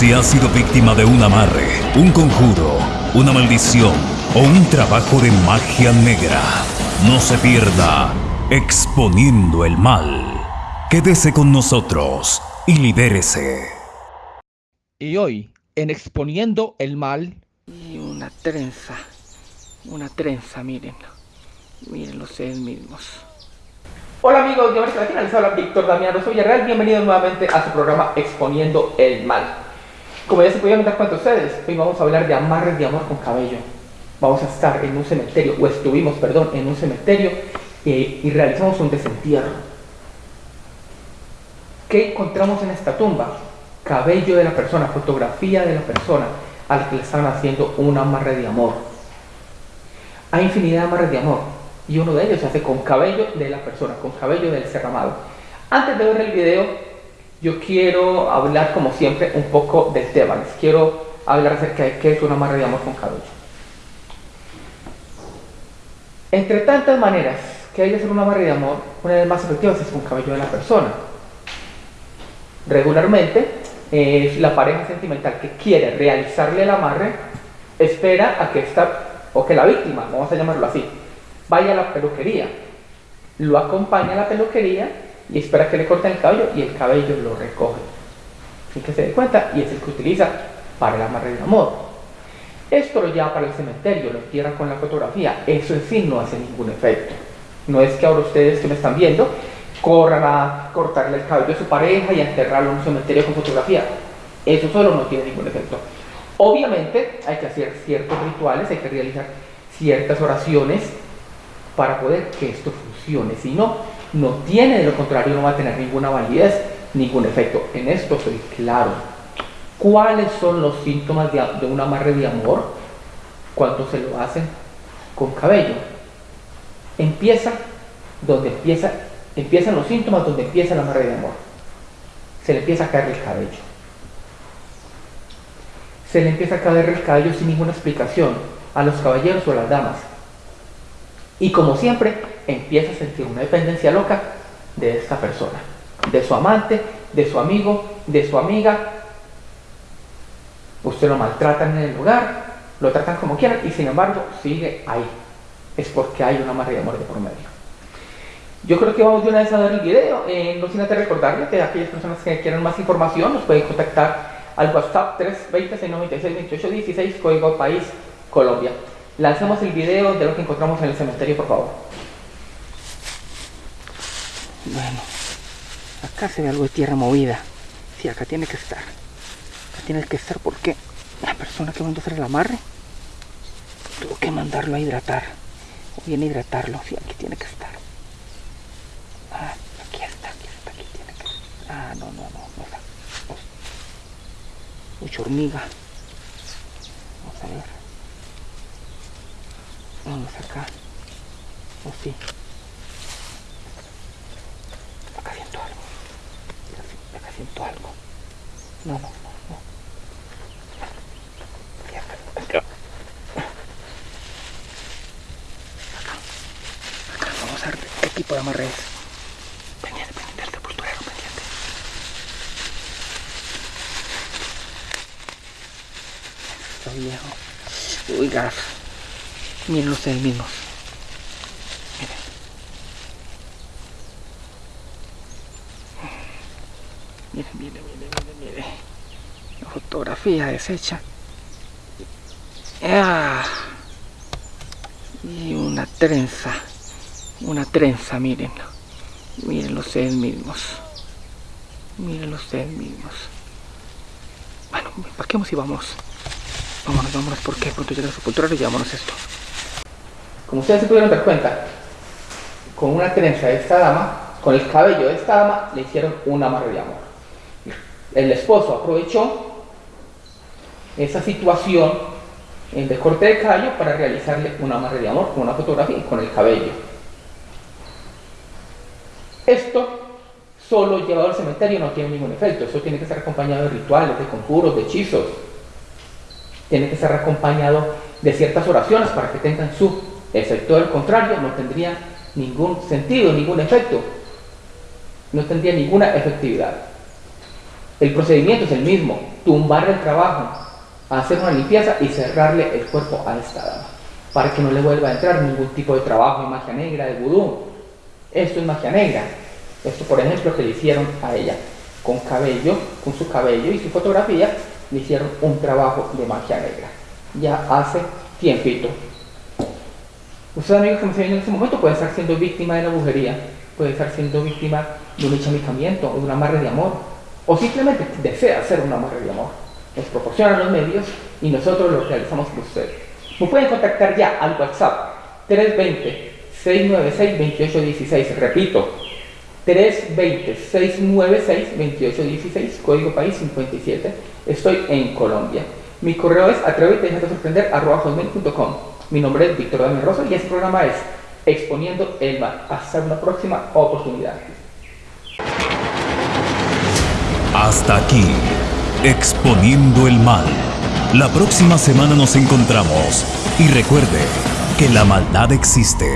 Si has sido víctima de un amarre, un conjuro, una maldición o un trabajo de magia negra, no se pierda exponiendo el mal. Quédese con nosotros y libérese. Y hoy, en Exponiendo el Mal... Y una trenza, una trenza, miren. Miren ustedes mismos. Hola amigos de América Latina, les habla Víctor Damián Rosso Villarreal. Bienvenidos nuevamente a su programa Exponiendo el Mal. Como ya se pudieron dar cuenta ustedes, hoy vamos a hablar de amarres de amor con cabello. Vamos a estar en un cementerio, o estuvimos, perdón, en un cementerio eh, y realizamos un desentierro. ¿Qué encontramos en esta tumba? Cabello de la persona, fotografía de la persona a la que le estaban haciendo un amarre de amor. Hay infinidad de amarres de amor y uno de ellos se hace con cabello de la persona, con cabello del ser amado. Antes de ver el video, yo quiero hablar, como siempre, un poco del tema. Les quiero hablar acerca de qué es una amarre de amor con cabello. Entre tantas maneras que hay de hacer una amarre de amor, una de las más efectivas es con cabello de la persona. Regularmente, eh, la pareja sentimental que quiere realizarle el amarre espera a que esta, o que la víctima, vamos a llamarlo así, vaya a la peluquería, lo acompaña a la peluquería y espera que le corten el cabello y el cabello lo recoge. Sin que se dé cuenta y es el que utiliza para el amarre de amor. Esto lo lleva para el cementerio, lo entierra con la fotografía. Eso en sí no hace ningún efecto. No es que ahora ustedes que me están viendo corran a cortarle el cabello a su pareja y a enterrarlo en un cementerio con fotografía. Eso solo no tiene ningún efecto. Obviamente hay que hacer ciertos rituales, hay que realizar ciertas oraciones para poder que esto funcione. Si no, no tiene, de lo contrario no va a tener ninguna validez, ningún efecto. En esto soy claro. ¿Cuáles son los síntomas de, de un amarre de amor cuando se lo hacen con cabello? Empieza donde empieza, empiezan los síntomas donde empieza el amarre de amor. Se le empieza a caer el cabello. Se le empieza a caer el cabello sin ninguna explicación a los caballeros o a las damas. Y como siempre, empieza a sentir una dependencia loca de esta persona, de su amante, de su amigo, de su amiga. Usted lo maltratan en el lugar, lo tratan como quieran y sin embargo sigue ahí. Es porque hay una amarre de amor de por medio. Yo creo que vamos de una vez a dar el video. Eh, no sin antes recordarles que aquellas personas que quieran más información nos pueden contactar al WhatsApp 320 696 2816 código país Colombia. Lancemos el video de lo que encontramos en el cementerio, por favor. Bueno, acá se ve algo de tierra movida. Sí, acá tiene que estar. Acá tiene que estar porque la persona que mandó hacer el amarre tuvo que mandarlo a hidratar. O bien a hidratarlo. Sí, aquí tiene que estar. Ah, aquí está, aquí está, aquí tiene que estar. Ah, no, no, no, no está. Mucha hormiga. Vamos a ver. Vamos acá. Oh, sí. Acá siento algo. Algo. No, no, no, no. Acá, acá. Acá. Vamos a ver qué tipo de amarre es. Pendiente, pendiente, el sepulturero, pendiente. Está viejo. Uy, gas. Miren ustedes mismos. Miren, miren, miren, miren, miren. La fotografía deshecha. Ah. Y una trenza. Una trenza, miren. Miren ustedes mismos. Miren ustedes mismos. Bueno, paquemos y vamos. Vámonos, vámonos, porque pronto llega la sepultura y llevámonos esto. Como ustedes se pudieron dar cuenta, con una trenza de esta dama, con el cabello de esta dama, le hicieron un amarre de amor. El esposo aprovechó esa situación de corte de cabello para realizarle un amarre de amor con una fotografía y con el cabello. Esto solo llevado al cementerio no tiene ningún efecto, eso tiene que estar acompañado de rituales, de conjuros, de hechizos. Tiene que estar acompañado de ciertas oraciones para que tengan su efecto. Del contrario, no tendría ningún sentido, ningún efecto. No tendría ninguna efectividad. El procedimiento es el mismo, tumbar el trabajo, hacer una limpieza y cerrarle el cuerpo a esta dama, para que no le vuelva a entrar ningún tipo de trabajo de magia negra, de vudú. Esto es magia negra. Esto, por ejemplo, que le hicieron a ella, con cabello, con su cabello y su fotografía, le hicieron un trabajo de magia negra. Ya hace tiempito. Usted, amigos que me están viendo en este momento, puede estar siendo víctima de la brujería, puede estar siendo víctima de un echamicamiento o de un amarre de amor, o simplemente desea hacer un amarre de amor. Nos proporcionan los medios y nosotros lo realizamos por usted. Me pueden contactar ya al WhatsApp 320-696-2816. Repito, 320-696-2816, código país 57. Estoy en Colombia. Mi correo es atrévete de sorprender Mi nombre es Víctor Daniel Rosa y este programa es Exponiendo el Mal. Hasta una próxima oportunidad. Hasta aquí, Exponiendo el Mal. La próxima semana nos encontramos y recuerde que la maldad existe